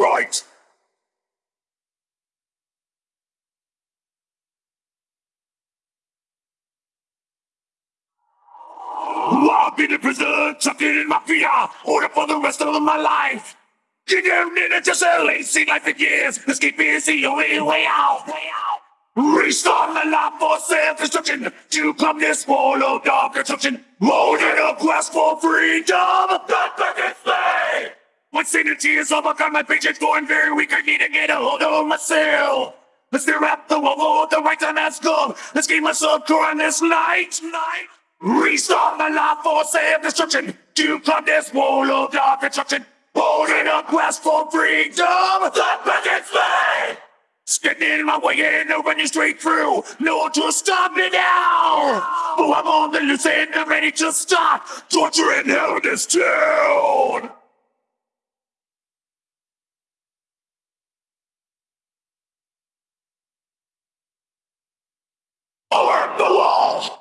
right. I've been in prison, chucked in mafia, order for the rest of my life. You don't need to just a lazy life in years. Escape is the only way out. Way out. Restart the life for self-destruction To come this wall of dark construction Holding a quest for freedom That back When sanity is overcome. My patience going very weak. I need to get a hold of myself. Let's stare at the wall The right time has come. Let's gain myself on this night. Night Restart the life for self-destruction To come this wall of dark construction Holding a quest for freedom. Back in slave Getting in my way and I'll run straight through. No one to stop me now. Oh, I'm on the loose and I'm ready to start torturing hell in this town. Over the wall.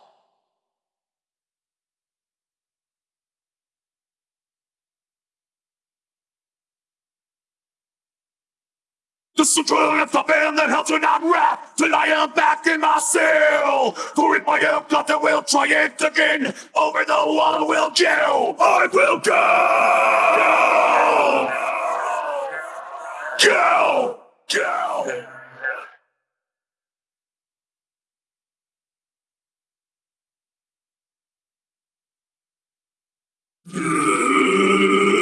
The central of the band that helps me not rap till I am back in my cell. For if I am not, we'll try it again. Over the wall we'll go. I will go. Go. Go.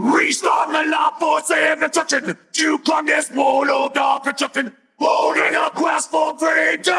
Restart the life force and destruction to this wall of oh, dark construction. Holding a quest for freedom.